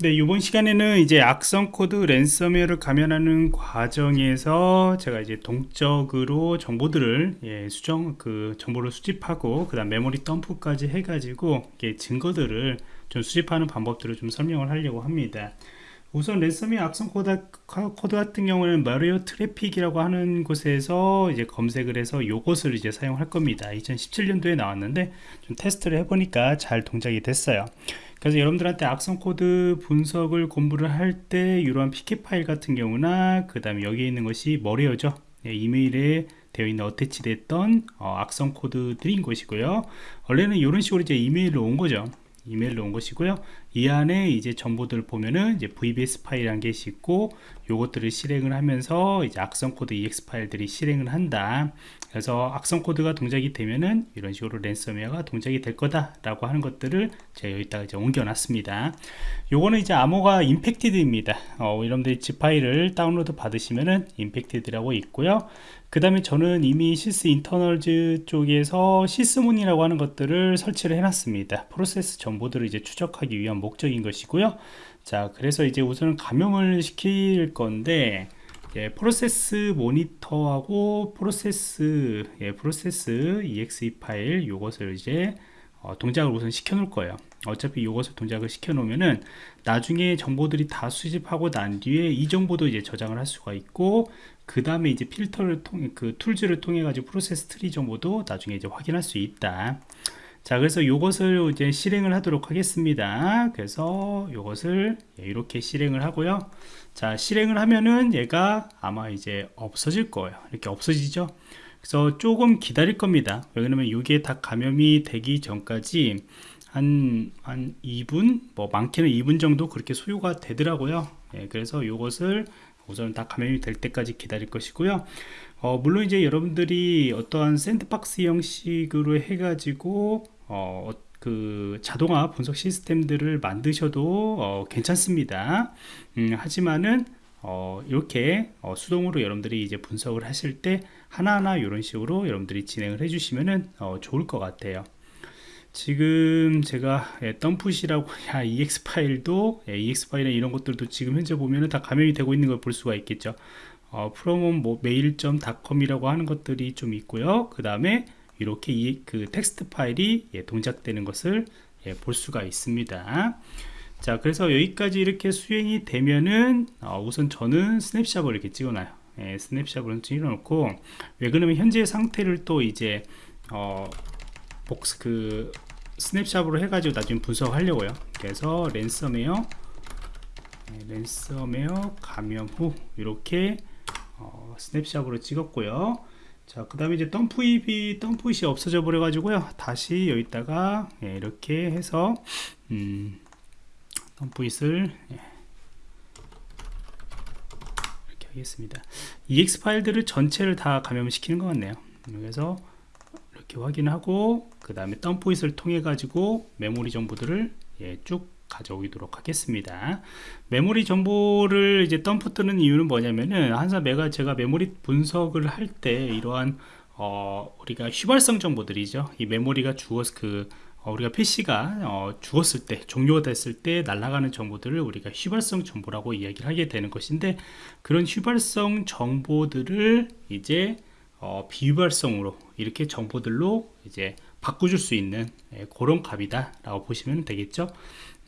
네, 이번 시간에는 이제 악성 코드 랜섬웨어를 감염하는 과정에서 제가 이제 동적으로 정보들을 예, 수정 그 정보를 수집하고 그다음 메모리 덤프까지 해 가지고 이게 증거들을 좀 수집하는 방법들을 좀 설명을 하려고 합니다. 우선 랜섬웨어 악성 코드, 코드 같은 경우는 malware traffic이라고 하는 곳에서 이제 검색을 해서 이것을 이제 사용할 겁니다. 2017년도에 나왔는데 좀 테스트를 해보니까 잘 동작이 됐어요. 그래서 여러분들한테 악성 코드 분석을 공부를 할 때 이러한 PCAP 파일 같은 경우나 그 다음에 여기 있는 것이 malware죠. 네, 이메일에 되어 있는 attach 됐던 어, 악성 코드들인 것이고요. 원래는 이런 식으로 이제 이메일로 온 거죠. 이메일로 온 것이고요. 이 안에 이제 정보들 보면은 이제 VBS 파일 한 개씩 있고 요것들을 실행을 하면서 이제 악성 코드 EXE 파일들이 실행을 한다 그래서 악성 코드가 동작이 되면은 이런 식으로 랜섬웨어가 동작이 될 거다라고 하는 것들을 제가 여기다가 이제 옮겨 놨습니다. 요거는 이제 암호가 infected입니다. 어, 여러분들이 zip 파일을 다운로드 받으시면은 infected라고 있고요. 그 다음에 저는 이미 Sysinternals 쪽에서 Sysmon이라고 하는 것들을 설치를 해놨습니다. 프로세스 정보들을 이제 추적하기 위한 목적인 것이고요. 자 그래서 이제 우선 감염을 시킬 건데 예, 프로세스 모니터하고 프로세스 예, 프로세스 exe 파일 이것을 이제 어, 동작을 우선 시켜 놓을 거예요. 어차피 이것을 동작을 시켜 놓으면은 나중에 정보들이 다 수집하고 난 뒤에 이 정보도 이제 저장을 할 수가 있고 그 다음에 이제 필터를 통해 그 tools를 통해 가지고 프로세스 트리 정보도 나중에 이제 확인할 수 있다 자 그래서 이것을 이제 실행을 하도록 하겠습니다. 그래서 이것을 이렇게 실행을 하고요. 자 실행을 하면은 얘가 아마 이제 없어질 거예요. 이렇게 없어지죠? 그래서 조금 기다릴 겁니다. 왜냐면 이게 다 감염이 되기 전까지 한, 한 2분 뭐 많게는 2분 정도 그렇게 소요가 되더라고요. 예, 그래서 이것을 우선 다 감염이 될 때까지 기다릴 것이고요. 어, 물론 이제 여러분들이 어떠한 샌드박스 형식으로 해가지고 어, 그 자동화 분석 시스템들을 만드셔도 어, 괜찮습니다. 음, 하지만은 어, 이렇게 어, 수동으로 여러분들이 이제 분석을 하실 때 하나하나 이런 식으로 여러분들이 진행을 해주시면은 어, 좋을 것 같아요. 지금 제가 예, 덤풋이라고 야, EX 파일도 예, EX 파일이나 이런 것들도 지금 현재 보면은 다 감염이 되고 있는 걸 볼 수가 있겠죠. 어, 프롬은 뭐 메일.com이라고 하는 것들이 좀 있고요. 그 다음에 이렇게 이, 그 텍스트 파일이 예, 동작되는 것을 예, 볼 수가 있습니다. 자 그래서 여기까지 이렇게 수행이 되면은 어, 우선 저는 스냅샷을 이렇게 찍어놔요. 예, 스냅샷을 찍어놓고 왜 그러면 현재 상태를 또 이제 어, 복스 그 스냅샷으로 해가지고 나중에 분석하려고요. 그래서 랜섬웨어 네, 랜섬웨어 감염 후 이렇게 어, 스냅샷으로 찍었고요 자 그 다음에 이제 DumpIt이 DumpIt이 없어져 버려 가지고요. 다시 여기다가 예, 이렇게 해서 음, 덤프잇을 예, 이렇게 하겠습니다. ex 파일들을 전체를 다 감염시키는 것 같네요. 그래서 이렇게 확인하고 그 다음에 덤포잇을 통해 가지고 메모리 정보들을 예, 쭉 가져오도록 하겠습니다. 메모리 정보를 이제 덤프 뜨는 이유는 뭐냐면은 항상 내가 제가 메모리 분석을 할 때 이러한 어, 우리가 휘발성 정보들이죠. 이 메모리가 주었 그 어, 우리가 PC가 어, 죽었을 때 종료가 됐을 때 날아가는 정보들을 우리가 휘발성 정보라고 이야기를 하게 되는 것인데 그런 휘발성 정보들을 이제 어, 비유발성으로 이렇게 정보들로 이제 바꿔줄 수 있는 예, 그런 값이다 라고 보시면 되겠죠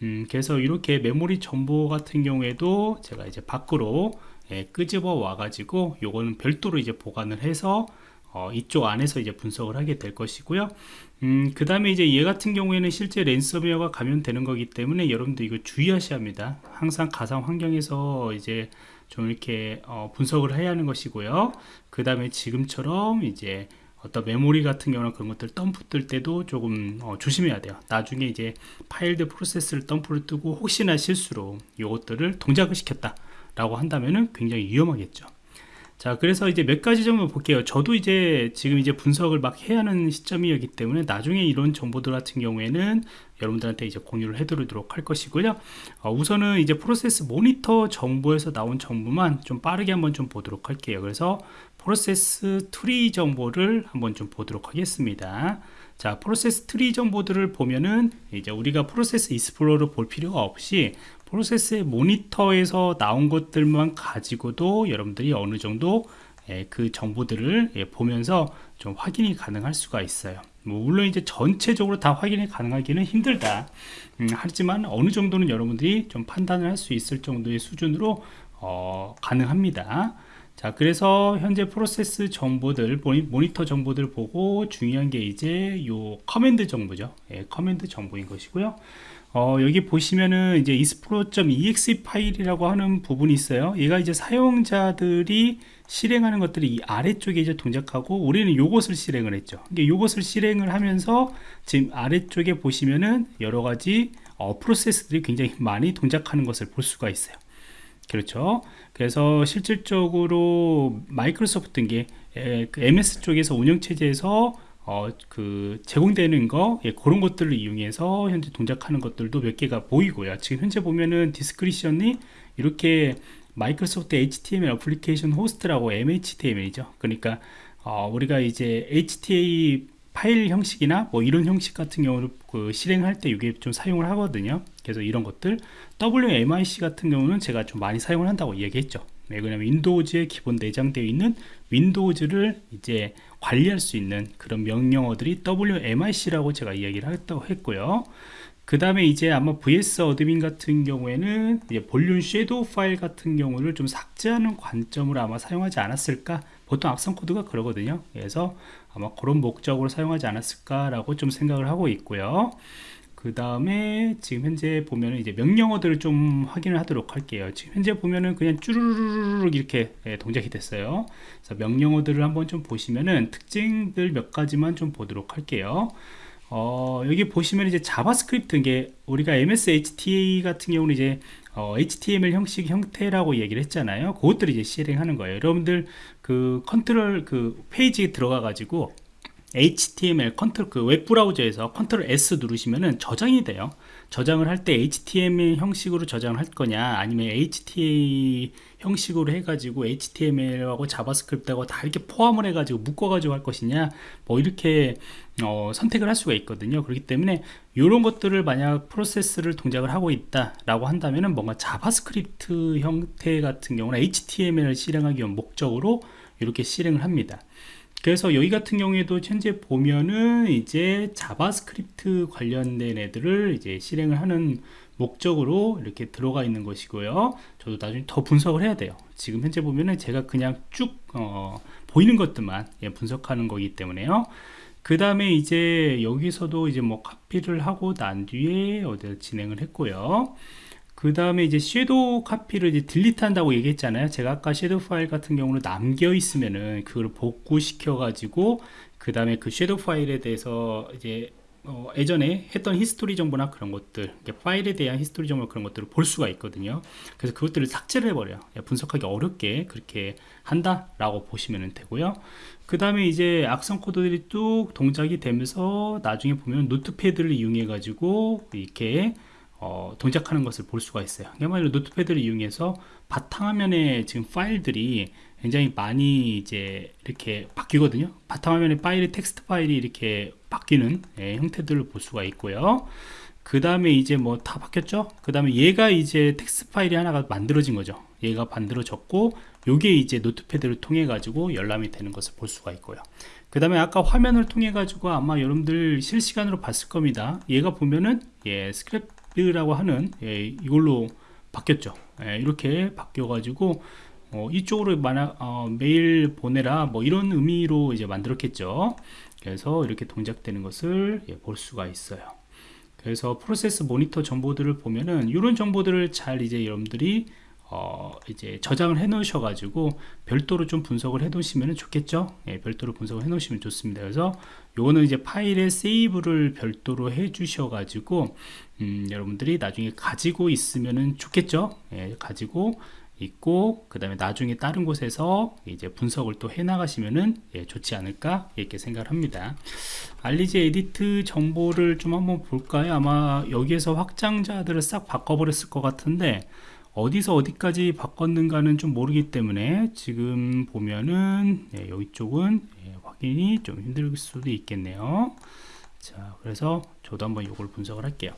음, 그래서 이렇게 메모리 정보 같은 경우에도 제가 이제 밖으로 예, 끄집어 와 가지고 요거는 별도로 이제 보관을 해서 어, 이쪽 안에서 이제 분석을 하게 될 것이고요. 음, 그 다음에 이제 얘 같은 경우에는 실제 랜섬웨어가 감염되는 거기 때문에 여러분들 이거 주의하셔야 합니다. 항상 가상 환경에서 이제 좀 이렇게 어, 분석을 해야 하는 것이고요. 그 다음에 지금처럼 이제 어떤 메모리 같은 경우는 그런 것들 덤프 뜰 때도 조금 어, 조심해야 돼요. 나중에 이제 파일드 프로세스를 덤프를 뜨고 혹시나 실수로 이것들을 동작을 시켰다 라고 한다면은 굉장히 위험하겠죠. 자 그래서 이제 몇 가지 정도 볼게요. 저도 이제 지금 이제 분석을 막 해야 하는 시점이었기 때문에 나중에 이런 정보들 같은 경우에는 여러분들한테 이제 공유를 해드리도록 할 것이고요. 어, 우선은 이제 프로세스 모니터 정보에서 나온 정보만 좀 빠르게 한번 좀 보도록 할게요. 그래서 프로세스 트리 정보를 한번 좀 보도록 하겠습니다. 자 프로세스 트리 정보들을 보면은 이제 우리가 Process Explorer를 볼 필요가 없이 프로세스의 모니터에서 나온 것들만 가지고도 여러분들이 어느 정도 예, 그 정보들을 예, 보면서 좀 확인이 가능할 수가 있어요. 뭐 물론 이제 전체적으로 다 확인이 가능하기는 힘들다. 음, 하지만 어느 정도는 여러분들이 좀 판단을 할 수 있을 정도의 수준으로 어, 가능합니다. 자 그래서 현재 프로세스 정보들 모니터 정보들 보고 중요한 게 이제 요 command 정보죠. 예, command 정보인 것이고요. 어, 여기 보시면은 이제 ispro.exe 파일이라고 하는 부분이 있어요. 얘가 이제 사용자들이 실행하는 것들이 이 아래쪽에 이제 동작하고 우리는 요것을 실행을 했죠. 이게 요것을 실행을 하면서 지금 아래쪽에 보시면은 여러 가지 어, 프로세스들이 굉장히 많이 동작하는 것을 볼 수가 있어요. 그렇죠? 그래서 실질적으로 마이크로소프트인 그 MS 쪽에서 운영체제에서 어, 그 제공되는 거 예, 그런 것들을 이용해서 현재 동작하는 것들도 몇 개가 보이고요. 지금 현재 보면은 description이 이렇게 마이크로소프트 HTML application host라고 MHTML이죠. 그러니까 어, 우리가 이제 HTA 파일 형식이나 뭐 이런 형식 같은 경우를 그 실행할 때 이게 좀 사용을 하거든요. 그래서 이런 것들 WMIC 같은 경우는 제가 좀 많이 사용을 한다고 얘기했죠. 네, 왜냐면 윈도우즈에 기본 내장되어 있는 윈도우즈를 이제 관리할 수 있는 그런 명령어들이 WMIC라고 제가 이야기를 했다고 했고요 그 다음에 이제 아마 VSSAdmin 같은 경우에는 볼륨 shadow 파일 같은 경우를 좀 삭제하는 관점으로 아마 사용하지 않았을까 보통 악성 코드가 그러거든요 그래서 아마 그런 목적으로 사용하지 않았을까라고 좀 생각을 하고 있고요. 그 다음에 지금 현재 보면은 이제 명령어들을 좀 확인을 하도록 할게요. 지금 현재 보면은 그냥 쭈르르르 이렇게 예, 동작이 됐어요. 그래서 명령어들을 한번 좀 보시면은 특징들 몇 가지만 좀 보도록 할게요. 어, 여기 보시면 이제 자바스크립트 게 우리가 MSHTA 같은 경우는 이제 어, HTML 형식 형태라고 얘기를 했잖아요. 그것들을 이제 실행하는 거예요. 여러분들 그 컨트롤 그 페이지에 들어가 가지고 HTML 컨트롤 그 웹브라우저에서 컨트롤 S 누르시면은 저장이 돼요. 저장을 할 때 HTML 형식으로 저장을 할 거냐 아니면 HTA 형식으로 해가지고 HTML하고 JavaScript하고 다 이렇게 포함을 해가지고 묶어가지고 할 것이냐 뭐 이렇게 어, 선택을 할 수가 있거든요. 그렇기 때문에 이런 것들을 만약 프로세스를 동작을 하고 있다 라고 한다면은 뭔가 JavaScript 형태 같은 경우는 HTML을 실행하기 위한 목적으로 이렇게 실행을 합니다. 그래서 여기 같은 경우에도 현재 보면은 이제 JavaScript 관련된 애들을 이제 실행을 하는 목적으로 이렇게 들어가 있는 것이고요. 저도 나중에 더 분석을 해야 돼요. 지금 현재 보면은 제가 그냥 쭉 어, 보이는 것들만 예, 분석하는 거기 때문에요. 그 다음에 이제 여기서도 이제 뭐 카피를 하고 난 뒤에 어디 진행을 했고요 그 다음에 이제 섀도우 카피를 이제 딜리트 한다고 얘기했잖아요. 제가 아까 섀도우 파일 같은 경우는 남겨 있으면은 그걸 복구시켜 가지고 그 다음에 그 섀도우 파일에 대해서 이제 어, 예전에 했던 history 정보나 그런 것들 파일에 대한 history 정보 그런 것들을 볼 수가 있거든요. 그래서 그것들을 삭제를 해버려요. 분석하기 어렵게 그렇게 한다 라고 보시면 되고요. 그 다음에 이제 악성 코드들이 뚝 동작이 되면서 나중에 보면 Notepad를 이용해 가지고 이렇게 어, 동작하는 것을 볼 수가 있어요. 그야말로 Notepad를 이용해서 바탕화면에 지금 파일들이 굉장히 많이 이제 이렇게 바뀌거든요. 바탕화면에 파일이 텍스트 파일이 이렇게 바뀌는 예, 형태들을 볼 수가 있고요. 그 다음에 이제 뭐 다 바뀌었죠? 그 다음에 얘가 이제 텍스트 파일이 하나가 만들어진 거죠. 얘가 만들어졌고 요게 이제 Notepad를 통해 가지고 열람이 되는 것을 볼 수가 있고요. 그 다음에 아까 화면을 통해 가지고 아마 여러분들 실시간으로 봤을 겁니다. 얘가 보면은 예 스크랩 라고 하는 예, 이걸로 바뀌었죠. 예, 이렇게 바뀌어 가지고 어, 이쪽으로 만약 어, 메일 보내라 뭐 이런 의미로 이제 만들었겠죠. 그래서 이렇게 동작되는 것을 예, 볼 수가 있어요. 그래서 프로세스 모니터 정보들을 보면은 이런 정보들을 잘 이제 여러분들이 어 이제 저장을 해 놓으셔 가지고 별도로 좀 분석을 해 놓으시면 좋겠죠? 예, 별도로 분석을 해 놓으시면 좋습니다. 그래서 요거는 이제 파일에 세이브를 별도로 해 주셔 가지고 음, 여러분들이 나중에 가지고 있으면 좋겠죠? 예, 가지고 있고 그 다음에 나중에 다른 곳에서 이제 분석을 또 해 나가시면은 예, 좋지 않을까? 이렇게 생각을 합니다. REG edit 정보를 좀 한번 볼까요? 아마 여기에서 확장자들을 싹 바꿔 버렸을 것 같은데 어디서 어디까지 바꿨는가는 좀 모르기 때문에 지금 보면은 네, 여기 쪽은 네, 확인이 좀 힘들 수도 있겠네요. 자 그래서 저도 한번 이걸 분석을 할게요.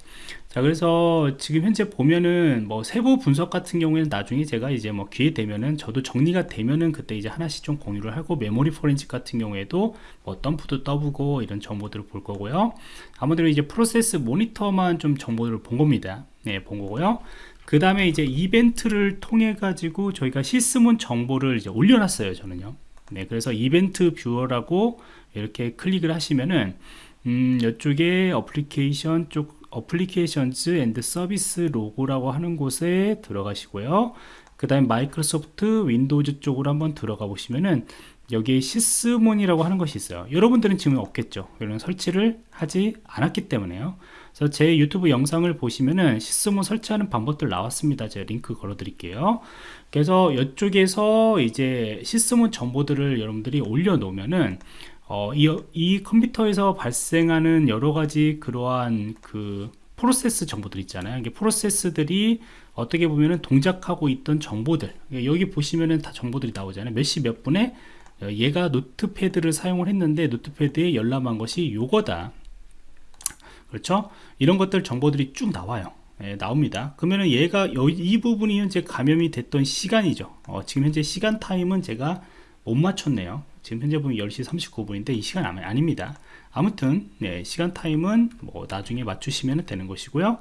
자 그래서 지금 현재 보면은 뭐 세부 분석 같은 경우에는 나중에 제가 이제 뭐 기회 되면은 저도 정리가 되면은 그때 이제 하나씩 좀 공유를 하고 메모리 포렌식 같은 경우에도 뭐 덤프도 떠보고 이런 정보들을 볼 거고요. 아무래도 이제 Process Monitor만 좀 정보를 본 겁니다. 네본 거고요 그 다음에 이제 이벤트를 통해 가지고 저희가 Sysmon 정보를 이제 올려놨어요 저는요 네 그래서 Event Viewer라고 이렇게 클릭을 하시면은 음, 이쪽에 어플리케이션 쪽 Applications and Services Log라고 하는 곳에 들어가시고요. 그 다음에 Microsoft Windows 쪽으로 한번 들어가 보시면은 여기에 Sysmon이라고 하는 것이 있어요. 여러분들은 지금 없겠죠. 이런 설치를 하지 않았기 때문에요. 그래서 제 유튜브 영상을 보시면은 Sysmon 설치하는 방법들 나왔습니다. 제가 링크 걸어 드릴게요. 그래서 이쪽에서 이제 Sysmon 정보들을 여러분들이 올려 놓으면은 어, 이, 이 컴퓨터에서 발생하는 여러 가지 그러한 그 프로세스 정보들 있잖아요. 이게 프로세스들이 어떻게 보면은 동작하고 있던 정보들 여기 보시면은 다 정보들이 나오잖아요. 몇 시몇 분에 어, 얘가 노트패드를 사용을 했는데 노트패드에 열람한 것이 요거다. 그렇죠? 이런 것들 정보들이 쭉 나와요. 예, 나옵니다. 그러면은 얘가 여, 이 부분이 현재 감염이 됐던 시간이죠. 어, 지금 현재 시간 타임은 제가 못 맞췄네요. 지금 현재 보면 10시 39분인데 이 시간 아닙니다. 아무튼 네, 시간 타임은 뭐 나중에 맞추시면 되는 것이고요.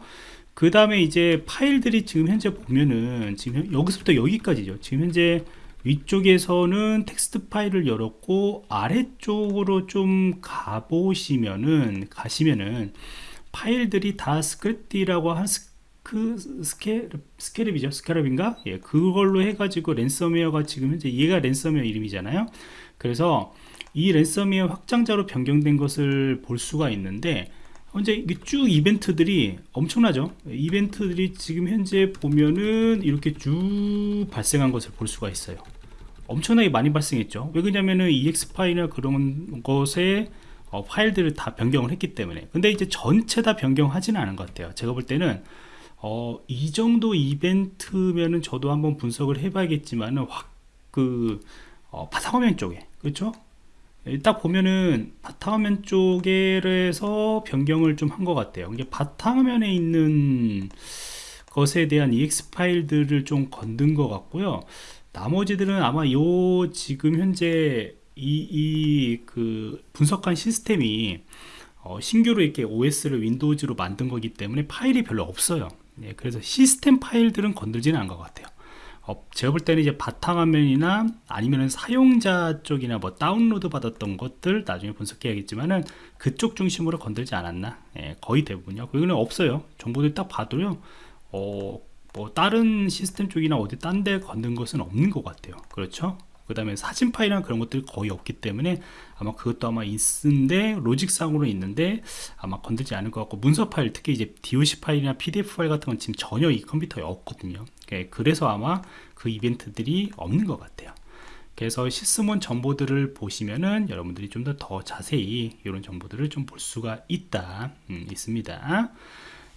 그 다음에 이제 파일들이 지금 현재 보면은 지금 여기서부터 여기까지죠. 지금 현재 위쪽에서는 텍스트 파일을 열었고 아래쪽으로 좀 가보시면은 가시면은 파일들이 다 스크립트라고 한 그 스케 스케랩이죠? 스케랩인가? 예 그걸로 해가지고 랜섬웨어가 지금 현재 얘가 랜섬웨어 이름이잖아요. 그래서 이 랜섬웨어 확장자로 변경된 것을 볼 수가 있는데 현재 쭉 이벤트들이 엄청나죠? 이벤트들이 지금 현재 보면은 이렇게 쭉 발생한 것을 볼 수가 있어요 엄청나게 많이 발생했죠 왜 그러냐면은 ex 파일이나 그런 것에 어, 파일들을 다 변경을 했기 때문에 근데 이제 전체 다 변경하지는 않은 것 같아요 제가 볼 때는 어, 이 정도 이벤트면은 저도 한번 분석을 해봐야겠지만은 확그 어, 바탕화면 쪽에 그렇죠? 딱 보면은 바탕화면 쪽에서 변경을 좀 한 것 같아요. 이게 바탕화면에 있는 것에 대한 ex 파일들을 좀 건든 것 같고요. 나머지들은 아마 요 지금 현재 이이그 분석한 시스템이 어, 신규로 이렇게 OS를 윈도우즈로 만든 거기 때문에 파일이 별로 없어요. 네, 그래서 시스템 파일들은 건들지는 않은 것 같아요. 어, 제가 볼 때는 이제 바탕화면이나 아니면 사용자 쪽이나 뭐 다운로드 받았던 것들 나중에 분석해야겠지만은 그쪽 중심으로 건들지 않았나 예, 거의 대부분요 그거는 없어요 정보들 딱 봐도요 어, 뭐 다른 시스템 쪽이나 어디 딴데 건든 것은 없는 것 같아요. 그렇죠? 그 다음에 사진 파일이나 그런 것들이 거의 없기 때문에 아마 그것도 아마 있는데 로직상으로 있는데 아마 건들지 않을 것 같고 문서 파일 특히 이제 DOC 파일이나 PDF 파일 같은 건 지금 전혀 이 컴퓨터에 없거든요. 예, 그래서 아마 그 이벤트들이 없는 것 같아요. 그래서 Sysmon 정보들을 보시면은 여러분들이 좀 더 더 자세히 이런 정보들을 좀 볼 수가 있다. 음, 있습니다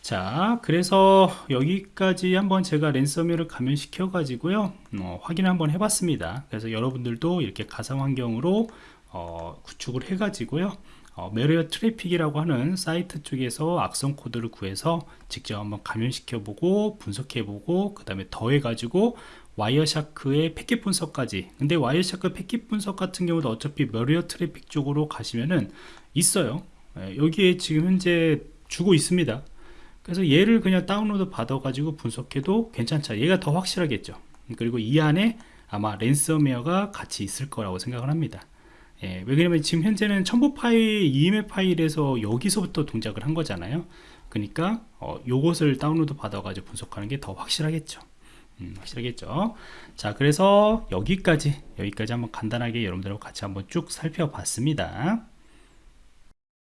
자 그래서 여기까지 한번 제가 랜섬웨어를 감염시켜 가지고요. 어, 확인 한번 해봤습니다. 그래서 여러분들도 이렇게 가상 환경으로 어, 구축을 해 가지고요. 어, Malware Traffic이라고 하는 사이트 쪽에서 악성 코드를 구해서 직접 한번 감염시켜 보고 분석해 보고 그 다음에 더해 가지고 와이어샤크의 패킷 분석까지. 근데 Wireshark 패킷 분석 같은 경우도 어차피 Malware Traffic 쪽으로 가시면은 있어요. 예, 여기에 지금 현재 주고 있습니다 그래서 얘를 그냥 다운로드 받아 가지고 분석해도 괜찮죠 얘가 더 확실하겠죠. 그리고 이 안에 아마 랜섬웨어가 같이 있을 거라고 생각을 합니다. 예, 왜냐면 지금 현재는 첨부 파일, EML 파일에서 여기서부터 동작을 한 거잖아요. 그러니까 어, 요것을 다운로드 받아 가지고 분석하는 게 더 확실하겠죠. 음, 확실하겠죠. 자 그래서 여기까지 여기까지 한번 간단하게 여러분들하고 같이 한번 쭉 살펴봤습니다